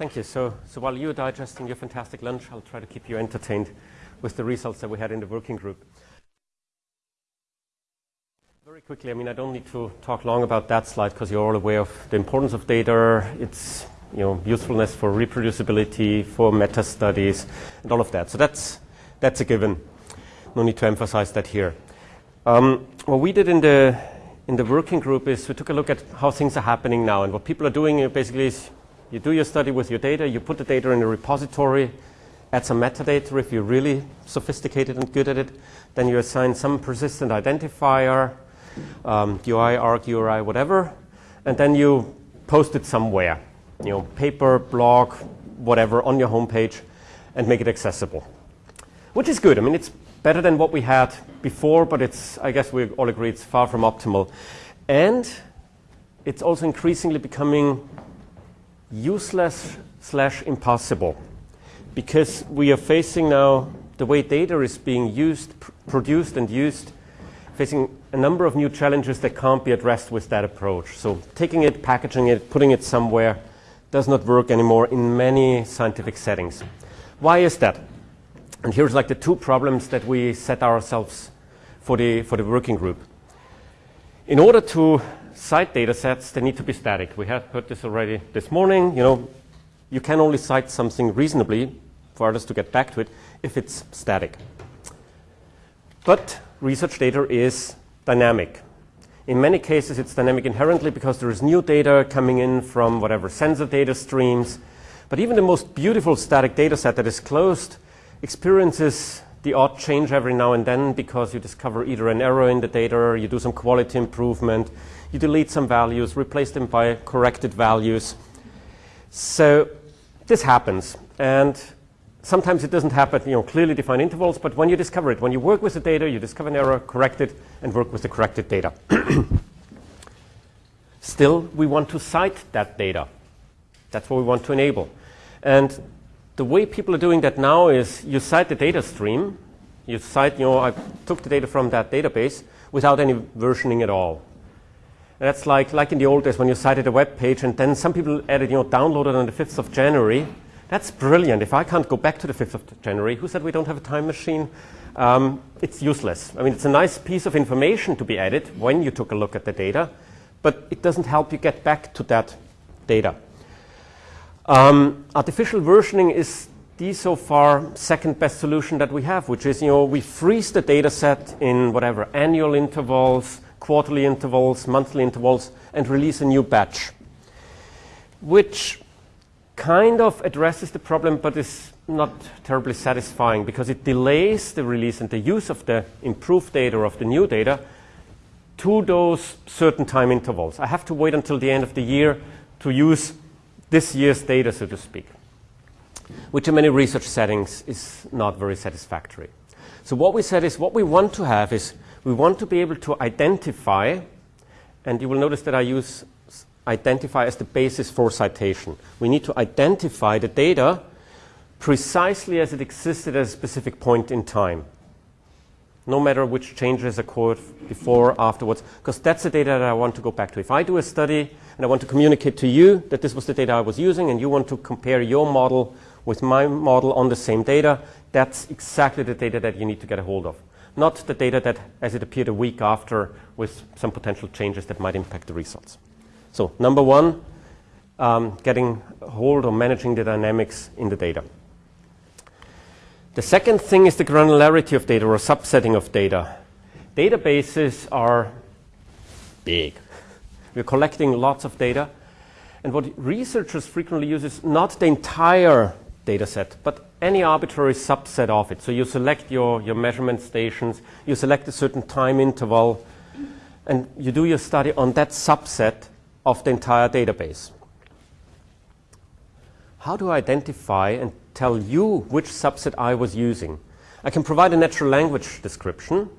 Thank you. So, so while you're digesting your fantastic lunch, I'll try to keep you entertained with the results that we had in the working group. Very quickly, I mean, I don't need to talk long about that slide because you're all aware of the importance of data, its you know, usefulness for reproducibility, for meta studies, and all of that. So that's, that's a given. No need to emphasize that here. Um, what we did in the, in the working group is we took a look at how things are happening now. And what people are doing basically is you do your study with your data, you put the data in a repository, add some metadata if you're really sophisticated and good at it. Then you assign some persistent identifier, um, GUI, ARK, URI, whatever. And then you post it somewhere, you know, paper, blog, whatever, on your homepage and make it accessible. Which is good. I mean, it's better than what we had before, but it's, I guess we all agree it's far from optimal. And it's also increasingly becoming useless slash impossible because we are facing now the way data is being used, pr- produced and used, facing a number of new challenges that can't be addressed with that approach. So taking it, packaging it, putting it somewhere does not work anymore in many scientific settings. Why is that? And here's like the two problems that we set ourselves for the, for the working group. In order to cite data sets, they need to be static. We have heard this already this morning. You know, you can only cite something reasonably for others to get back to it if it's static. But research data is dynamic. In many cases, it's dynamic inherently because there is new data coming in from whatever sensor data streams. But even the most beautiful static data set that is closed experiences the odd change every now and then because you discover either an error in the data, or you do some quality improvement, you delete some values, replace them by corrected values. So this happens. And sometimes it doesn't happen, you know, clearly defined intervals, but when you discover it, when you work with the data, you discover an error, correct it, and work with the corrected data. Still, we want to cite that data. That's what we want to enable. And the way people are doing that now is you cite the data stream, you cite, you know, I took the data from that database without any versioning at all. That's like, like in the old days when you cited a web page and then some people added, you know, downloaded on the 5th of January. That's brilliant. If I can't go back to the 5th of January, who said we don't have a time machine? Um, it's useless. I mean, it's a nice piece of information to be added when you took a look at the data, but it doesn't help you get back to that data. Um, artificial versioning is the so far second best solution that we have, which is, you know, we freeze the data set in whatever annual intervals, quarterly intervals, monthly intervals, and release a new batch, which kind of addresses the problem but is not terribly satisfying because it delays the release and the use of the improved data or of the new data to those certain time intervals. I have to wait until the end of the year to use this year's data, so to speak, which in many research settings is not very satisfactory. So what we said is what we want to have is we want to be able to identify, and you will notice that I use identify as the basis for citation. We need to identify the data precisely as it existed at a specific point in time, no matter which changes occurred before, afterwards, because that's the data that I want to go back to. If I do a study and I want to communicate to you that this was the data I was using, and you want to compare your model with my model on the same data, that's exactly the data that you need to get a hold of not the data that as it appeared a week after with some potential changes that might impact the results. So number one, um, getting hold or managing the dynamics in the data. The second thing is the granularity of data or subsetting of data. Databases are big. We're collecting lots of data. And what researchers frequently use is not the entire data set, but any arbitrary subset of it. So you select your, your measurement stations, you select a certain time interval, and you do your study on that subset of the entire database. How do I identify and tell you which subset I was using? I can provide a natural language description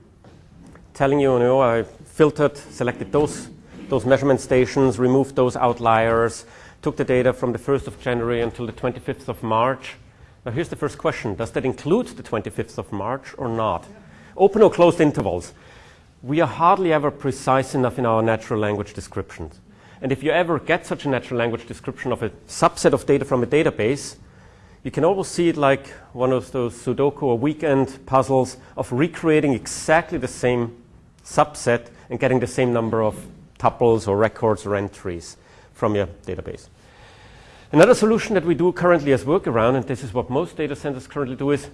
telling you, you know, I filtered, selected those, those measurement stations, removed those outliers, took the data from the 1st of January until the 25th of March. Now, here's the first question Does that include the 25th of March or not? Yeah. Open or closed intervals. We are hardly ever precise enough in our natural language descriptions. And if you ever get such a natural language description of a subset of data from a database, you can almost see it like one of those Sudoku or weekend puzzles of recreating exactly the same subset and getting the same number of tuples or records or entries from your database. Another solution that we do currently as workaround, and this is what most data centers currently do, is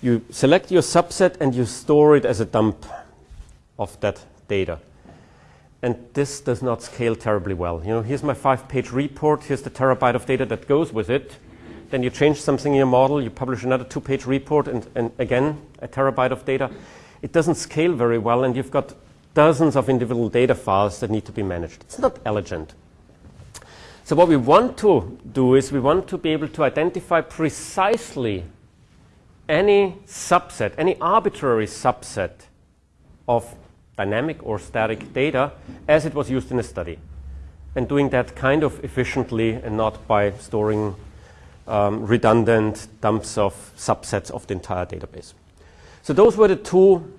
you select your subset and you store it as a dump of that data. And this does not scale terribly well. You know, here's my five-page report. Here's the terabyte of data that goes with it. Then you change something in your model. You publish another two-page report, and, and again a terabyte of data. It doesn't scale very well, and you've got dozens of individual data files that need to be managed. It's not elegant. So what we want to do is we want to be able to identify precisely any subset, any arbitrary subset of dynamic or static data as it was used in a study. And doing that kind of efficiently and not by storing um, redundant dumps of subsets of the entire database. So those were the two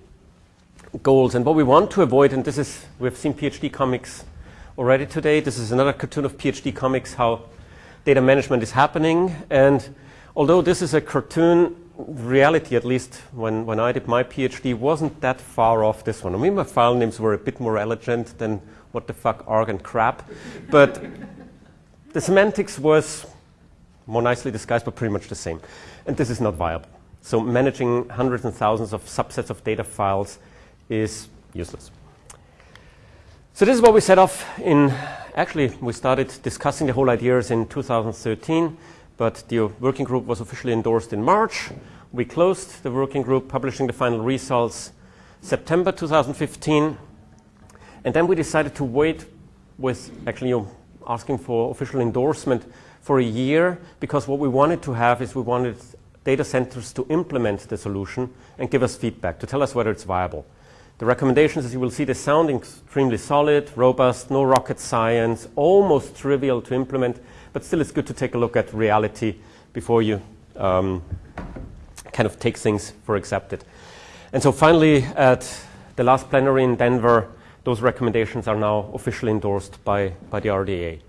goals. And what we want to avoid, and this is, we've seen PhD comics already today. This is another cartoon of PhD comics, how data management is happening. And although this is a cartoon, reality, at least when, when I did my PhD, wasn't that far off this one. I mean, my file names were a bit more elegant than what the fuck, arg and crap. But the semantics was more nicely disguised, but pretty much the same. And this is not viable. So managing hundreds and thousands of subsets of data files is useless. So this is what we set off in, actually, we started discussing the whole ideas in 2013 but the working group was officially endorsed in March. We closed the working group, publishing the final results September 2015. And then we decided to wait with actually you know, asking for official endorsement for a year because what we wanted to have is we wanted data centers to implement the solution and give us feedback to tell us whether it's viable. The recommendations, as you will see, they sound extremely solid, robust, no rocket science, almost trivial to implement, but still it's good to take a look at reality before you um, kind of take things for accepted. And so finally, at the last plenary in Denver, those recommendations are now officially endorsed by, by the RDA.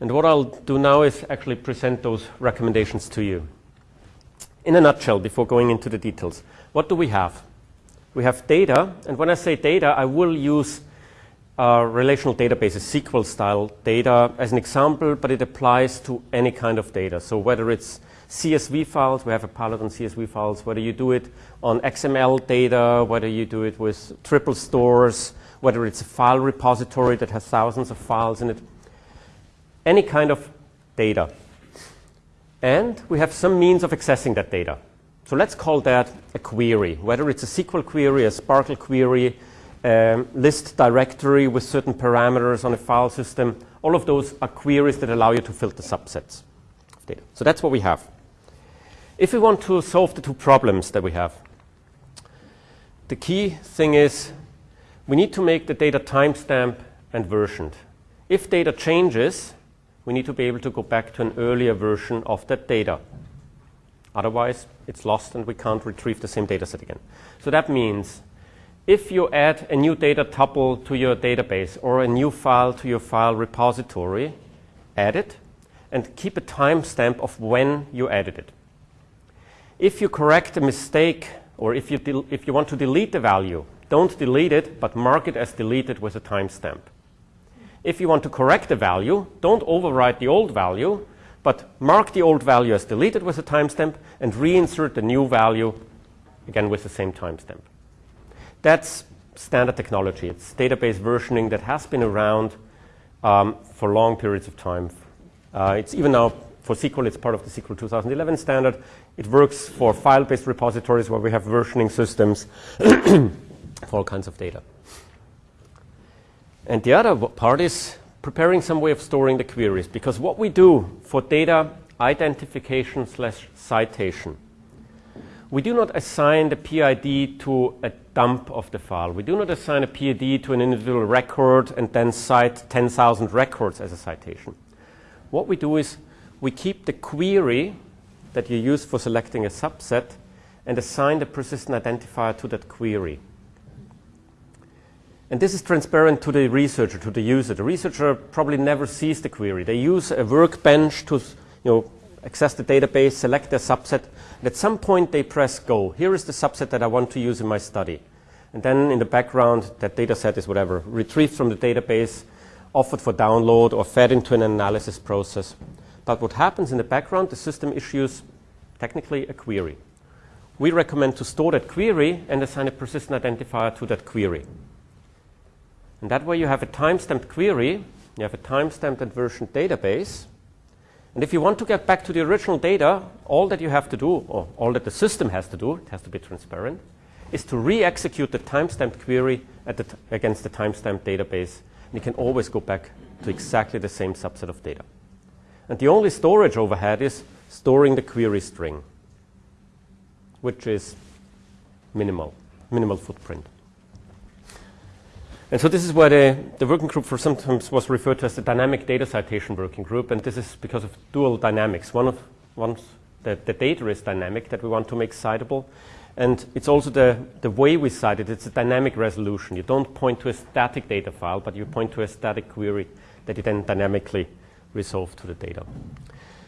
And what I'll do now is actually present those recommendations to you. In a nutshell, before going into the details, what do we have? We have data, and when I say data, I will use uh, relational databases, SQL style data as an example, but it applies to any kind of data. So whether it's CSV files, we have a pilot on CSV files, whether you do it on XML data, whether you do it with triple stores, whether it's a file repository that has thousands of files in it, any kind of data. And we have some means of accessing that data. So let's call that a query, whether it's a SQL query, a SPARQL query, um, list directory with certain parameters on a file system. All of those are queries that allow you to filter subsets of data. So that's what we have. If we want to solve the two problems that we have, the key thing is we need to make the data timestamp and versioned. If data changes, we need to be able to go back to an earlier version of that data. Otherwise, it's lost and we can't retrieve the same data set again. So that means if you add a new data tuple to your database or a new file to your file repository, add it and keep a timestamp of when you added it. If you correct a mistake or if you, if you want to delete the value, don't delete it, but mark it as deleted with a timestamp. If you want to correct the value, don't overwrite the old value, but mark the old value as deleted with a timestamp and reinsert the new value again with the same timestamp. That's standard technology. It's database versioning that has been around um, for long periods of time. Uh, it's even now for SQL, it's part of the SQL 2011 standard. It works for file-based repositories where we have versioning systems for all kinds of data. And the other part is preparing some way of storing the queries because what we do for data identification slash citation we do not assign the PID to a dump of the file. We do not assign a PID to an individual record and then cite 10,000 records as a citation. What we do is we keep the query that you use for selecting a subset and assign the persistent identifier to that query. And this is transparent to the researcher, to the user. The researcher probably never sees the query. They use a workbench to you know, access the database, select their subset, and at some point they press go. Here is the subset that I want to use in my study. And then in the background, that data set is whatever, retrieved from the database, offered for download, or fed into an analysis process. But what happens in the background, the system issues technically a query. We recommend to store that query and assign a persistent identifier to that query. And that way you have a timestamped query, you have a timestamped and versioned database. And if you want to get back to the original data, all that you have to do, or all that the system has to do, it has to be transparent, is to re-execute the timestamped query the against the timestamped database. And you can always go back to exactly the same subset of data. And the only storage overhead is storing the query string, which is minimal, minimal footprint. And so this is where the, the working group for sometimes was referred to as the dynamic data citation working group, and this is because of dual dynamics. One of once the, the data is dynamic that we want to make citable, and it's also the, the way we cite it, it's a dynamic resolution. You don't point to a static data file, but you point to a static query that you then dynamically resolve to the data.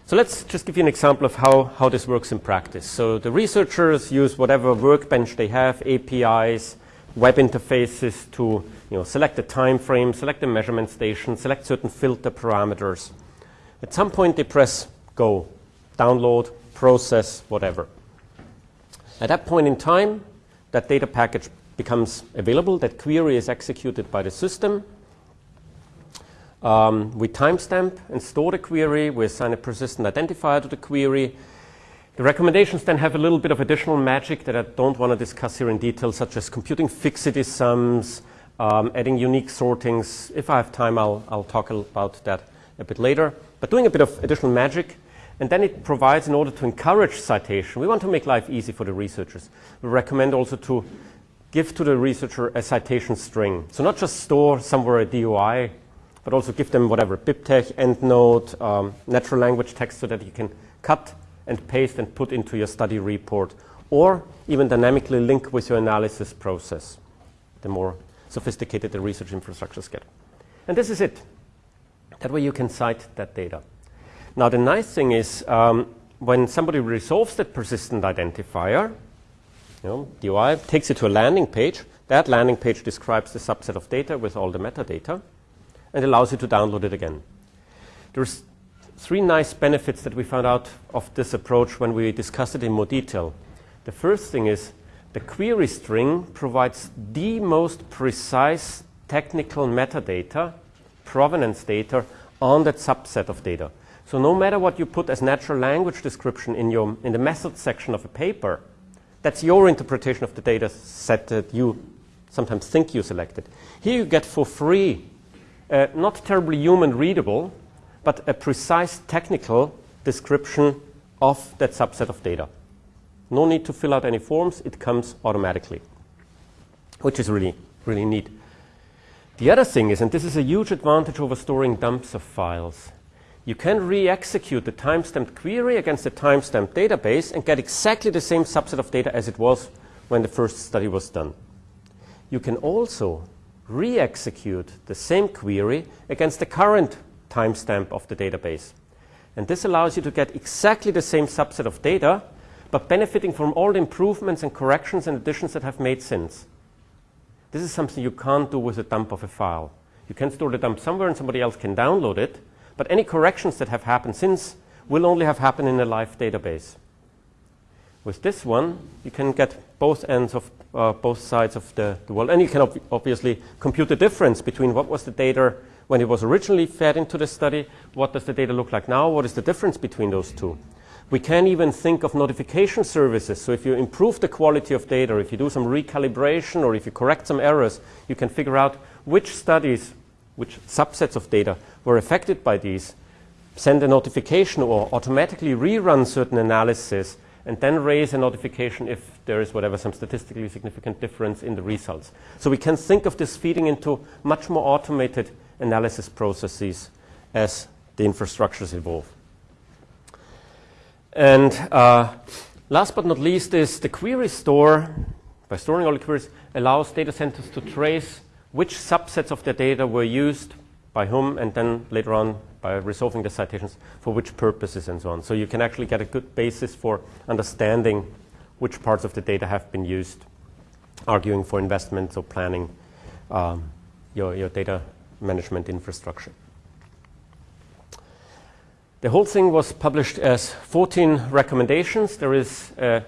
So let's just give you an example of how, how this works in practice. So the researchers use whatever workbench they have, APIs, web interfaces to you know, select the time frame, select the measurement station, select certain filter parameters. At some point, they press go, download, process, whatever. At that point in time, that data package becomes available. That query is executed by the system. Um, we timestamp and store the query. We assign a persistent identifier to the query. The recommendations then have a little bit of additional magic that I don't want to discuss here in detail, such as computing fixity sums, um, adding unique sortings. If I have time, I'll, I'll talk about that a bit later. But doing a bit of additional magic. And then it provides, in order to encourage citation, we want to make life easy for the researchers. We recommend also to give to the researcher a citation string. So not just store somewhere a DOI, but also give them whatever, BibTeX, EndNote, um, natural language text so that you can cut and paste and put into your study report, or even dynamically link with your analysis process. The more sophisticated the research infrastructures get. And this is it. That way you can cite that data. Now, the nice thing is um, when somebody resolves that persistent identifier, you know, DOI takes you to a landing page. That landing page describes the subset of data with all the metadata and allows you to download it again. There's three nice benefits that we found out of this approach when we discussed it in more detail. The first thing is the query string provides the most precise technical metadata, provenance data, on that subset of data. So no matter what you put as natural language description in, your, in the method section of a paper, that's your interpretation of the data set that you sometimes think you selected. Here you get for free, uh, not terribly human readable, but a precise technical description of that subset of data. No need to fill out any forms, it comes automatically, which is really, really neat. The other thing is, and this is a huge advantage over storing dumps of files, you can re-execute the timestamped query against the timestamped database and get exactly the same subset of data as it was when the first study was done. You can also re-execute the same query against the current timestamp of the database. And this allows you to get exactly the same subset of data but benefiting from all the improvements and corrections and additions that have made since. This is something you can't do with a dump of a file. You can store the dump somewhere and somebody else can download it, but any corrections that have happened since will only have happened in a live database. With this one, you can get both ends of uh, both sides of the, the world, and you can ob- obviously compute the difference between what was the data when it was originally fed into the study, what does the data look like now, what is the difference between those two. We can even think of notification services. So if you improve the quality of data, if you do some recalibration, or if you correct some errors, you can figure out which studies, which subsets of data were affected by these, send a notification, or automatically rerun certain analysis, and then raise a notification if there is whatever some statistically significant difference in the results. So we can think of this feeding into much more automated analysis processes as the infrastructures evolve. And uh, last but not least is the query store, by storing all the queries, allows data centers to trace which subsets of the data were used by whom, and then later on by resolving the citations for which purposes and so on. So you can actually get a good basis for understanding which parts of the data have been used, arguing for investments or planning um, your, your data management infrastructure. The whole thing was published as 14 recommendations. There is a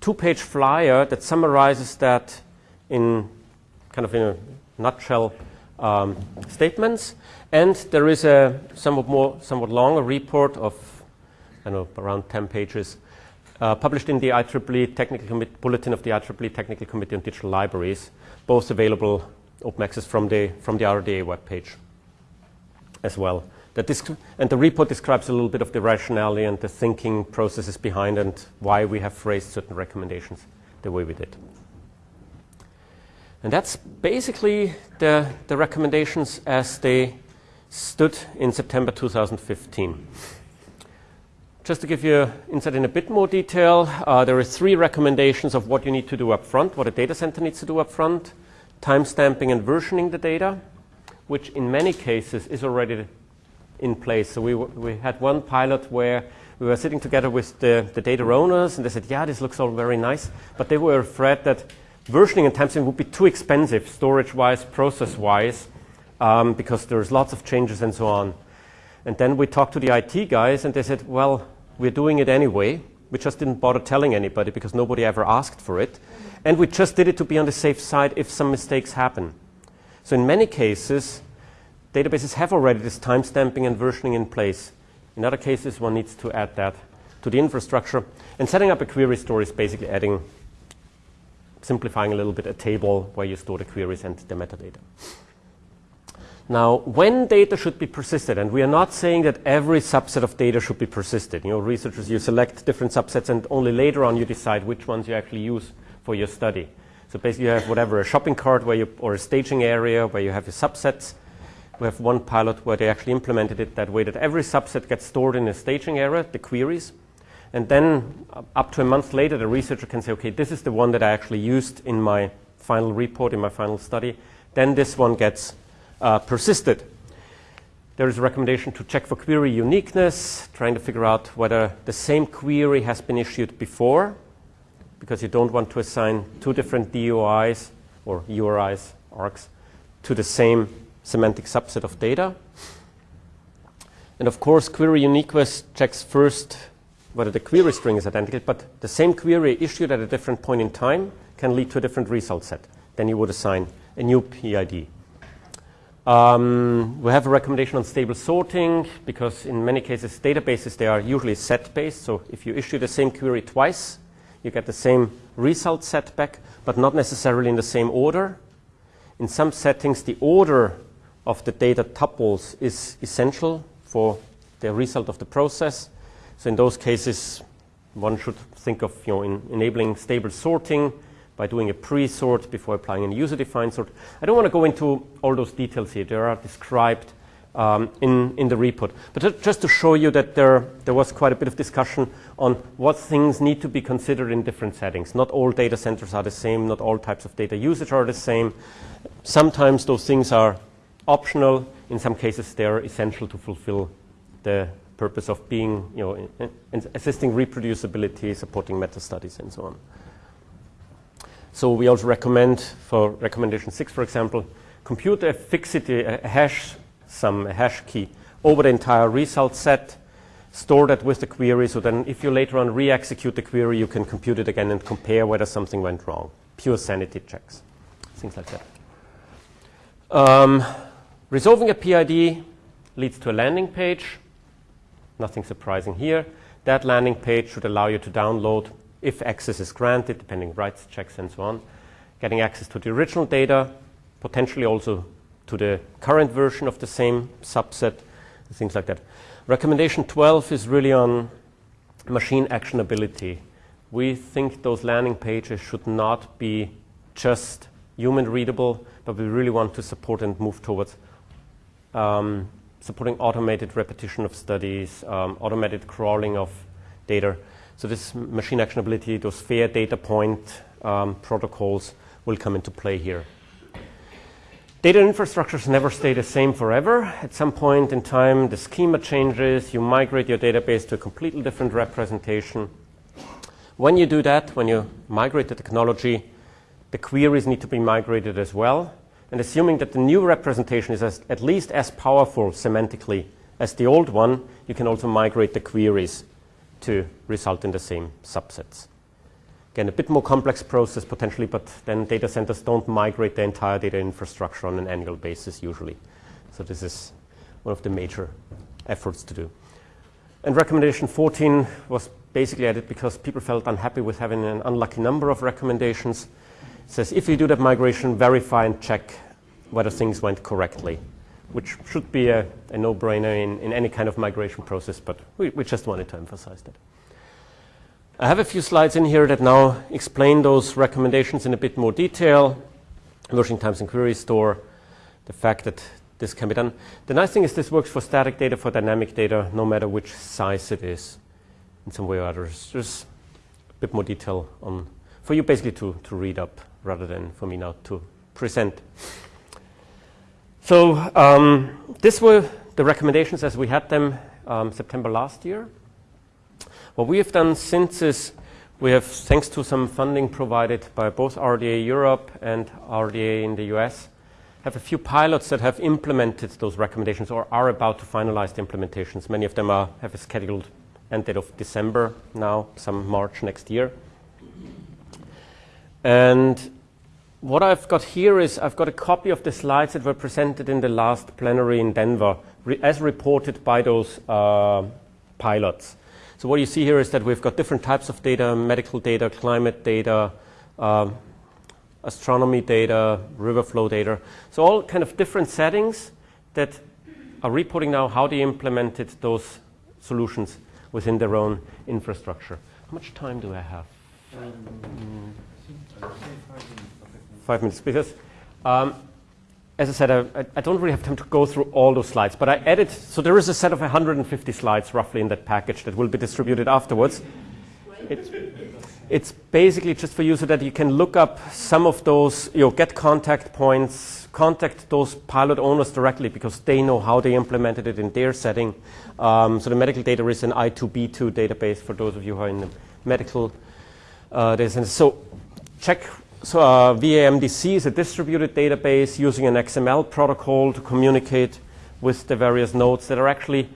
two-page flyer that summarizes that in kind of in a nutshell um, statements. And there is a somewhat more, somewhat longer report of, I know, around 10 pages, uh, published in the IEEE Technical Commit Bulletin of the IEEE Technical Committee on Digital Libraries, both available open access from the, from the RDA webpage as well. That and the report describes a little bit of the rationale and the thinking processes behind and why we have phrased certain recommendations the way we did. And that's basically the, the recommendations as they stood in September 2015. Just to give you insight in a bit more detail, uh, there are three recommendations of what you need to do up front, what a data center needs to do up front, timestamping and versioning the data, which in many cases is already in place. So we, we had one pilot where we were sitting together with the, the data owners and they said, yeah, this looks all very nice. But they were afraid that versioning and timestamping would be too expensive, storage-wise, process-wise, um, because there's lots of changes and so on. And then we talked to the IT guys and they said, well, we're doing it anyway. We just didn't bother telling anybody because nobody ever asked for it. And we just did it to be on the safe side if some mistakes happen. So in many cases, databases have already this timestamping and versioning in place. In other cases, one needs to add that to the infrastructure. And setting up a query store is basically adding, simplifying a little bit, a table where you store the queries and the metadata. Now, when data should be persisted, and we are not saying that every subset of data should be persisted. You know, researchers, you select different subsets and only later on you decide which ones you actually use for your study. So basically you have whatever, a shopping cart where you, or a staging area where you have your subsets we have one pilot where they actually implemented it that way that every subset gets stored in a staging area, the queries. And then up to a month later, the researcher can say, okay, this is the one that I actually used in my final report, in my final study. Then this one gets uh, persisted. There is a recommendation to check for query uniqueness, trying to figure out whether the same query has been issued before, because you don't want to assign two different DOIs or URIs, ARKs, to the same semantic subset of data. And of course, query uniqueness checks first whether the query string is identical, but the same query issued at a different point in time can lead to a different result set. Then you would assign a new PID. Um, we have a recommendation on stable sorting because in many cases databases they are usually set based. So if you issue the same query twice, you get the same result set back, but not necessarily in the same order. In some settings, the order of the data tuples is essential for the result of the process. So in those cases, one should think of you know, in enabling stable sorting by doing a pre-sort before applying a user-defined sort. I don't want to go into all those details here. They are described um, in, in the report. But just to show you that there, there was quite a bit of discussion on what things need to be considered in different settings. Not all data centers are the same. Not all types of data usage are the same. Sometimes those things are optional. In some cases, they are essential to fulfill the purpose of being, you know, in, in assisting reproducibility, supporting meta studies, and so on. So we also recommend for recommendation six, for example, compute a fixity, a hash sum, a hash key over the entire result set, store that with the query, so then if you later on re-execute the query, you can compute it again and compare whether something went wrong. Pure sanity checks, things like that. Um, Resolving a PID leads to a landing page. Nothing surprising here. That landing page should allow you to download, if access is granted, depending rights checks and so on, getting access to the original data, potentially also to the current version of the same subset, things like that. Recommendation 12 is really on machine actionability. We think those landing pages should not be just human readable, but we really want to support and move towards um, supporting automated repetition of studies, um, automated crawling of data. So this machine actionability, those FAIR Data Point um, protocols will come into play here. Data infrastructures never stay the same forever. At some point in time, the schema changes, you migrate your database to a completely different representation. When you do that, when you migrate the technology, the queries need to be migrated as well. And assuming that the new representation is as, at least as powerful semantically as the old one, you can also migrate the queries to result in the same subsets. Again, a bit more complex process potentially, but then data centers don't migrate the entire data infrastructure on an annual basis usually. So this is one of the major efforts to do. And recommendation 14 was basically added because people felt unhappy with having an unlucky number of recommendations. Says if you do that migration, verify and check whether things went correctly, which should be a, a no-brainer in, in any kind of migration process, but we, we just wanted to emphasize that. I have a few slides in here that now explain those recommendations in a bit more detail. Versioning times and query store, the fact that this can be done. The nice thing is this works for static data, for dynamic data, no matter which size it is in some way or other. There's a bit more detail on, for you basically to, to read up rather than for me now to present. So um, this were the recommendations as we had them um, September last year. What we have done since is we have, thanks to some funding provided by both RDA Europe and RDA in the US, have a few pilots that have implemented those recommendations or are about to finalize the implementations. Many of them are, have a scheduled end date of December now, some March next year. And what I've got here is I've got a copy of the slides that were presented in the last plenary in Denver, re as reported by those uh, pilots. So what you see here is that we've got different types of data, medical data, climate data, um, astronomy data, river flow data. So all kind of different settings that are reporting now how they implemented those solutions within their own infrastructure. How much time do I have? Um, five minutes, because um, as I said, I, I, don't really have time to go through all those slides, but I added, so there is a set of 150 slides roughly in that package that will be distributed afterwards. It's, it's basically just for you so that you can look up some of those, you know, get contact points, contact those pilot owners directly because they know how they implemented it in their setting. Um, so the medical data is an I2B2 database for those of you who are in the medical uh, data. So check so uh, VAMDC is a distributed database using an XML protocol to communicate with the various nodes that are actually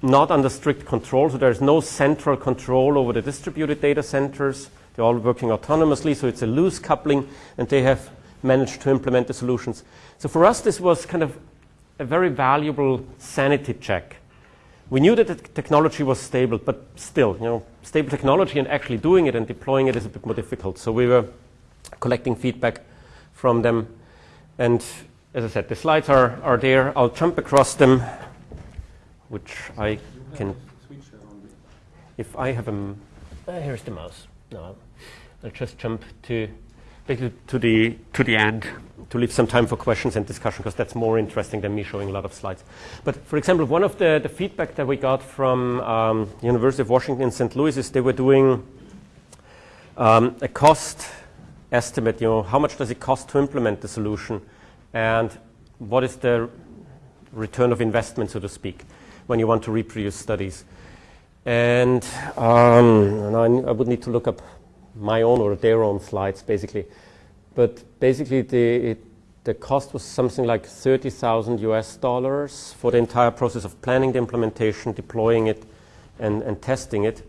not under strict control. So there's no central control over the distributed data centers. They're all working autonomously, so it's a loose coupling, and they have managed to implement the solutions. So for us, this was kind of a very valuable sanity check. We knew that the technology was stable, but still, you know, stable technology and actually doing it and deploying it is a bit more difficult. So we were collecting feedback from them. And as I said, the slides are, are there. I'll jump across them, which I can. If I have a. Uh, here's the mouse. No, I'll just jump to basically to the to the end to leave some time for questions and discussion because that's more interesting than me showing a lot of slides. But for example, one of the, the feedback that we got from um, University of Washington in St. Louis is they were doing um, a cost estimate, you know, how much does it cost to implement the solution and what is the return of investment, so to speak, when you want to reproduce studies. And, um, and I, I, would need to look up my own or their own slides, basically. But basically, the, it, the cost was something like 30,000 US dollars for the entire process of planning the implementation, deploying it, and, and testing it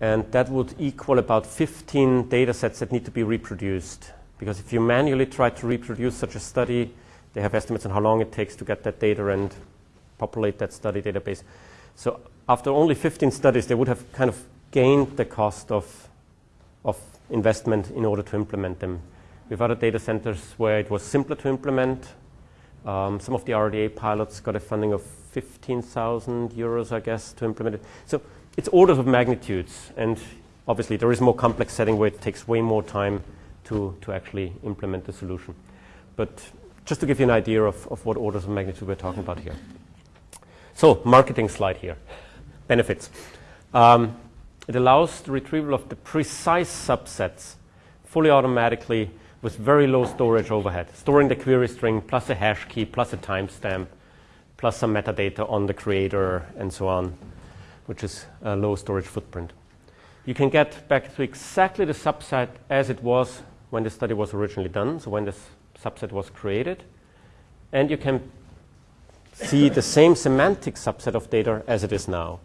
and that would equal about 15 data sets that need to be reproduced. Because if you manually try to reproduce such a study, they have estimates on how long it takes to get that data and populate that study database. So after only 15 studies, they would have kind of gained the cost of, of investment in order to implement them. We have other data centers where it was simpler to implement. Um, some of the RDA pilots got a funding of 15,000 euros, I guess, to implement it. So it's orders of magnitudes, and obviously there is more complex setting where it takes way more time to, to actually implement the solution. But just to give you an idea of, of what orders of magnitude we're talking about here. So, marketing slide here. Benefits. Um, it allows the retrieval of the precise subsets fully automatically with very low storage overhead, storing the query string plus a hash key plus a timestamp plus some metadata on the creator and so on, which is a low storage footprint. You can get back to exactly the subset as it was when the study was originally done, so when this subset was created, and you can see the same semantic subset of data as it is now.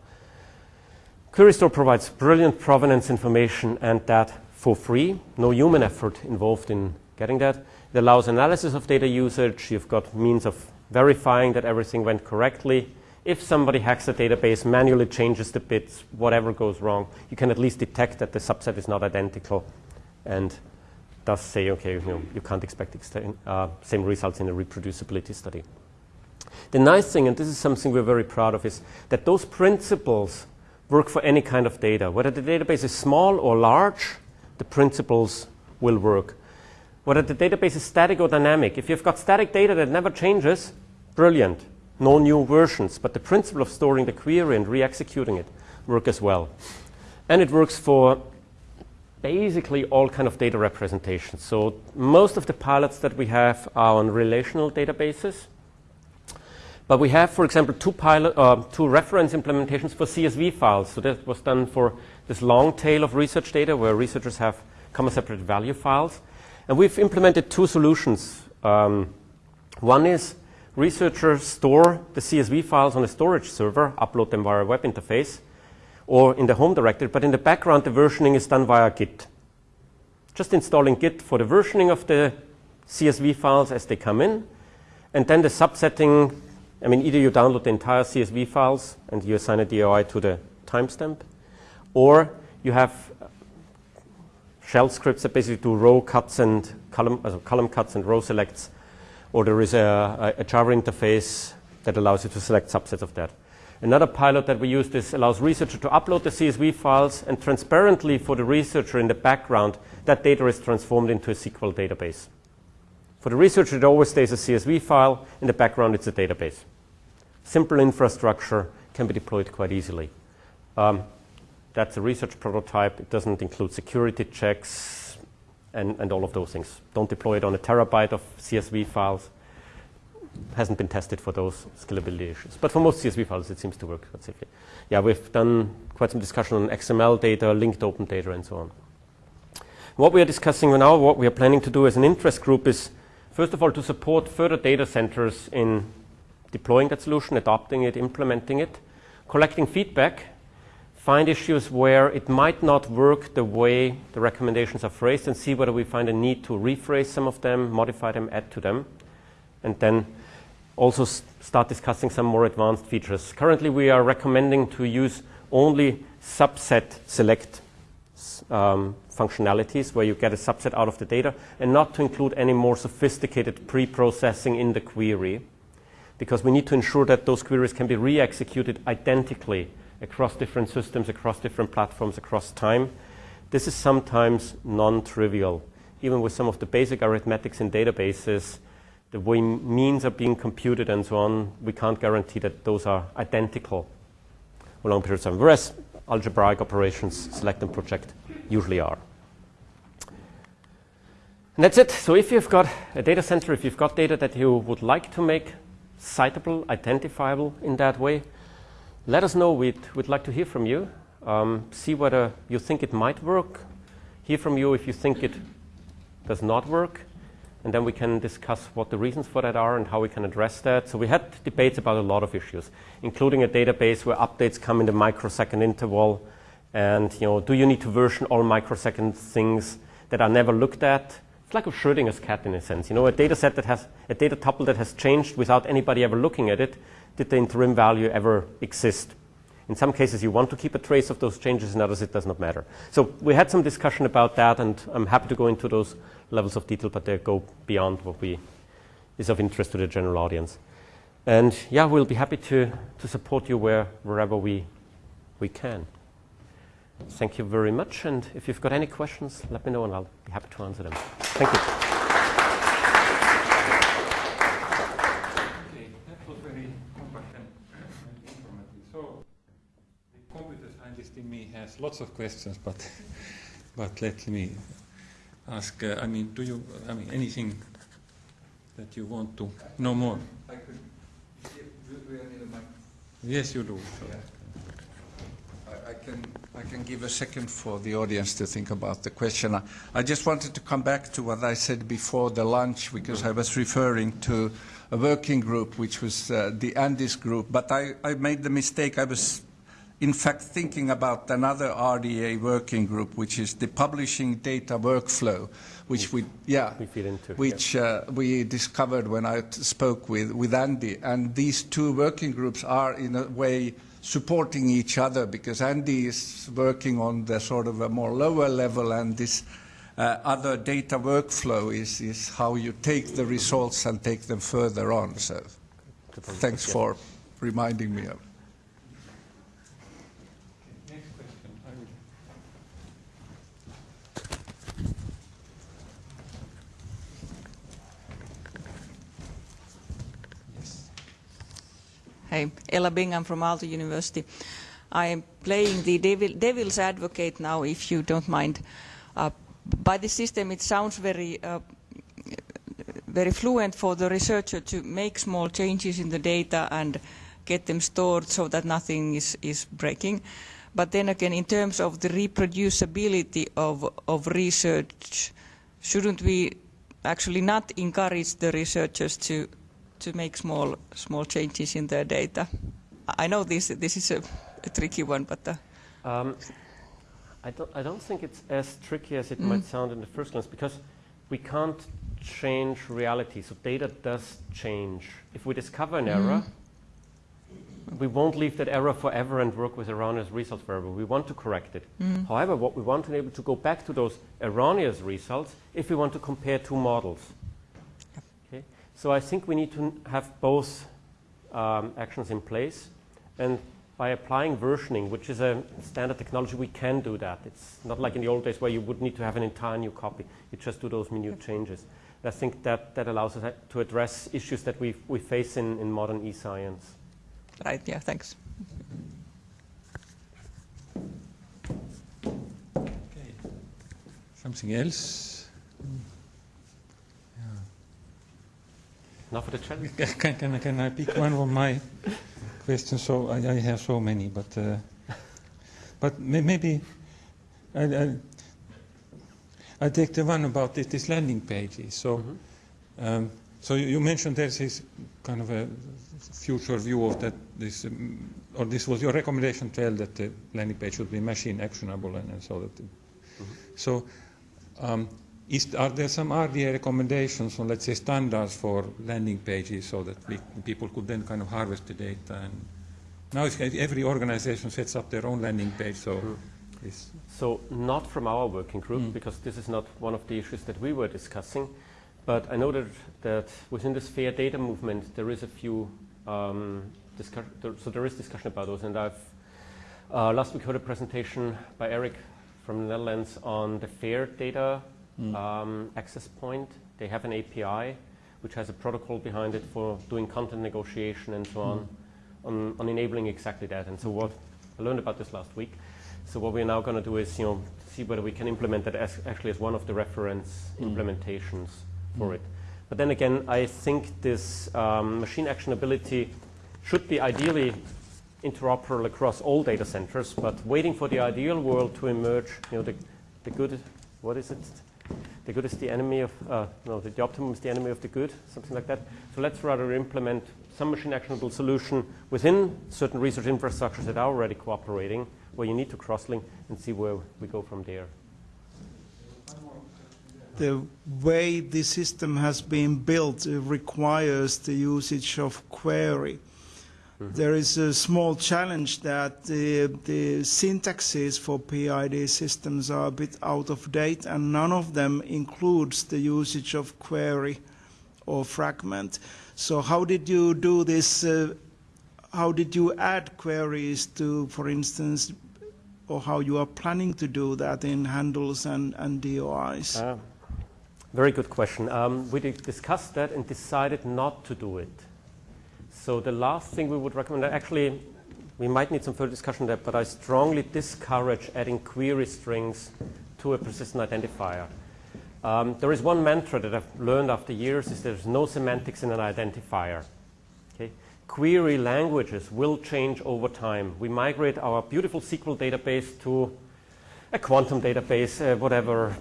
QueryStore provides brilliant provenance information and that for free, no human effort involved in getting that. It allows analysis of data usage. You've got means of verifying that everything went correctly. If somebody hacks the database, manually changes the bits, whatever goes wrong, you can at least detect that the subset is not identical and thus say, okay, you, know, you can't expect uh, same results in a reproducibility study. The nice thing, and this is something we're very proud of, is that those principles work for any kind of data. Whether the database is small or large, the principles will work. Whether the database is static or dynamic, if you've got static data that never changes, brilliant. No new versions, but the principle of storing the query and re-executing it work as well. And it works for basically all kind of data representations. So most of the pilots that we have are on relational databases. But we have, for example, two, pilot, uh, two reference implementations for CSV files. So that was done for this long tail of research data where researchers have comma separated value files. And we've implemented two solutions. Um, one is researchers store the CSV files on a storage server, upload them via a web interface, or in the home directory, but in the background, the versioning is done via Git. Just installing Git for the versioning of the CSV files as they come in, and then the subsetting I mean, either you download the entire CSV files and you assign a DOI to the timestamp, or you have shell scripts that basically do row cuts and column, uh, column cuts and row selects, or there is a, a, Java interface that allows you to select subsets of that. Another pilot that we use this allows researcher to upload the CSV files and transparently for the researcher in the background, that data is transformed into a SQL database. For the researcher, it always stays a CSV file. In the background, it's a database. Simple infrastructure can be deployed quite easily. Um, that's a research prototype. It doesn't include security checks and, and all of those things. Don't deploy it on a terabyte of CSV files. Hasn't been tested for those scalability issues. But for most CSV files, it seems to work quite. Yeah, we've done quite some discussion on XML data, linked open data, and so on. What we are discussing now, what we are planning to do as an interest group is First of all, to support further data centers in deploying that solution, adopting it, implementing it, collecting feedback, find issues where it might not work the way the recommendations are phrased, and see whether we find a need to rephrase some of them, modify them, add to them, and then also start discussing some more advanced features. Currently, we are recommending to use only subset select um, functionalities where you get a subset out of the data and not to include any more sophisticated pre-processing in the query because we need to ensure that those queries can be re-executed identically across different systems, across different platforms, across time. This is sometimes non-trivial. Even with some of the basic arithmetics in databases, the way means are being computed and so on, we can't guarantee that those are identical for long periods of time. Whereas algebraic operations, select and project, usually are. And that's it. So if you've got a data center, if you've got data that you would like to make citable, identifiable in that way, let us know. We'd, we'd like to hear from you. Um, see whether you think it might work. Hear from you if you think it does not work. And then we can discuss what the reasons for that are and how we can address that. So we had debates about a lot of issues, including a database where updates come in the microsecond interval. And you know, do you need to version all microsecond things that are never looked at? It's like a Schrödinger's cat in a sense. You know, a data set that has a data tuple that has changed without anybody ever looking at it. Did the interim value ever exist? In some cases, you want to keep a trace of those changes. In others, it does not matter. So we had some discussion about that, and I'm happy to go into those levels of detail, but they go beyond what we is of interest to the general audience. And yeah, we'll be happy to, to support you where, wherever we, we can. Thank you very much. And if you've got any questions, let me know and I'll be happy to answer them. Thank you. Okay, that was very compact and informative. So, the computer scientist in me has lots of questions, but, but let me. ask, uh, I mean, do you, I mean, anything that you want to know more? I could, do we need a mic? Yes, you do. So. I, I can, I can give a second for the audience to think about the question. I, I just wanted to come back to what I said before the lunch because I was referring to a working group which was uh, the Andes group, but I, I made the mistake. I was in fact thinking about another RDA working group, which is the publishing data workflow, which we, yeah, We into, which uh, we discovered when I spoke with, with Andy. And these two working groups are in a way supporting each other because Andy is working on the sort of a more lower level and this uh, other data workflow is, is how you take the results and take them further on. So thanks for reminding me of Next question. I will. Yes. Hey, Ella Bingham from Aalto University. I am playing the devil, devil's advocate now, if you don't mind. Uh, by the system, it sounds very, uh, very fluent for the researcher to make small changes in the data and get them stored so that nothing is, is breaking. But then again, in terms of the reproducibility of, of research, shouldn't we actually not encourage the researchers to to make small small changes in their data. I know this this is a, a tricky one, but uh, Um, I, don't, I don't think it's as tricky as it might sound in the first glance because we can't change reality. So data does change. If we discover an error, we won't leave that error forever and work with erroneous results forever. We want to correct it. However, what we want to be able to go back to those erroneous results if we want to compare two models. Okay? So I think we need to have both um, actions in place, and by applying versioning, which is a standard technology, we can do that. It's not like in the old days where you would need to have an entire new copy. You just do those minute changes. I think that, that allows us to address issues that we, we face in, in modern e-science. right, yeah, thanks. Okay. Something else? Now for the. Can, can, can I pick one of my questions? So I, I have so many, but uh, but may, maybe I, I, I take the one about this, this landing pages. So um, so you, you mentioned there's this kind of a future view of that this um, or this was your recommendation, tell that the landing page should be machine actionable and, and so that. the- So. Um, is, are there some RDA recommendations on, let's say, standards for landing pages so that we, people could then kind of harvest the data? And now every organization sets up their own landing page, so it's, So not from our working group, because this is not one of the issues that we were discussing. But I know that, that within this FAIR data movement, there is a few um. There, so there is discussion about those, and I've uh, last week heard a presentation by Eric from the Netherlands on the FAIR data um, access point. They have an API which has a protocol behind it for doing content negotiation and so on, on, on enabling exactly that. And so what I learned about this last week. So what we're now going to do is, you know, see whether we can implement that as actually as one of the reference implementations for it. But then again, I think this um, machine actionability should be ideally interoperable across all data centers, but waiting for the ideal world to emerge, you know, the, the good, what is it? The good is the enemy of, uh, no, the, the optimum is the enemy of the good, something like that. So let's rather implement some machine actionable solution within certain research infrastructures that are already cooperating, where you need to cross-link and see where we go from there. the way the system has been built requires the usage of query. There is a small challenge that the, the syntaxes for PID systems are a bit out of date and none of them includes the usage of query or fragment. So how did you do this? Uh, how did you add queries to, for instance, or how you are planning to do that in handles and, and DOIs? Uh, very good question. Um, we discussed that and decided not to do it. So the last thing we would recommend, actually, we might need some further discussion there, but I strongly discourage adding query strings to a persistent identifier. Um, there is one mantra that I've learned after years is there's no semantics in an identifier. Okay? Query languages will change over time. We migrate our beautiful SQL database to a quantum database, uh, whatever,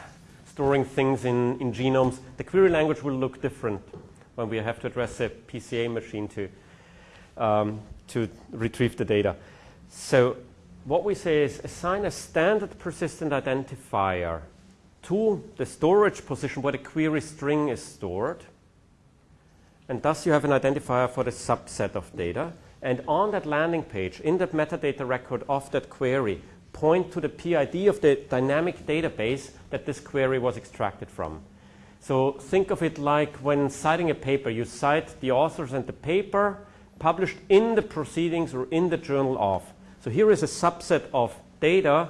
storing things in, in genomes. The query language will look different when we have to address a PCA machine to, um, to retrieve the data. So what we say is assign a standard persistent identifier to the storage position where the query string is stored. And thus you have an identifier for the subset of data. And on that landing page, in that metadata record of that query, point to the PID of the dynamic database that this query was extracted from. So think of it like when citing a paper, you cite the authors and the paper published in the proceedings or in the journal of. So here is a subset of data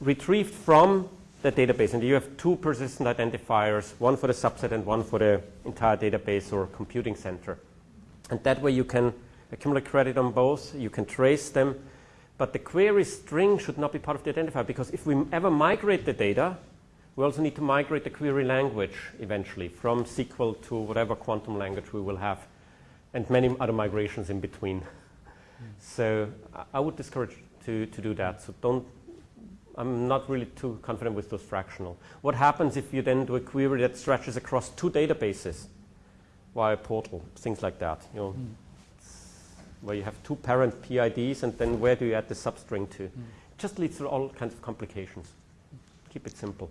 retrieved from the database. And you have two persistent identifiers, one for the subset and one for the entire database or computing center. And that way you can accumulate credit on both, you can trace them, but the query string should not be part of the identifier because if we ever migrate the data, we also need to migrate the query language eventually from SQL to whatever quantum language we will have and many other migrations in between. So I would discourage to, to do that. So don't, I'm not really too confident with those fractional. What happens if you then do a query that stretches across two databases via portal, things like that, you know, mm. where you have two parent PIDs and then where do you add the substring to? It just leads to all kinds of complications. Keep it simple.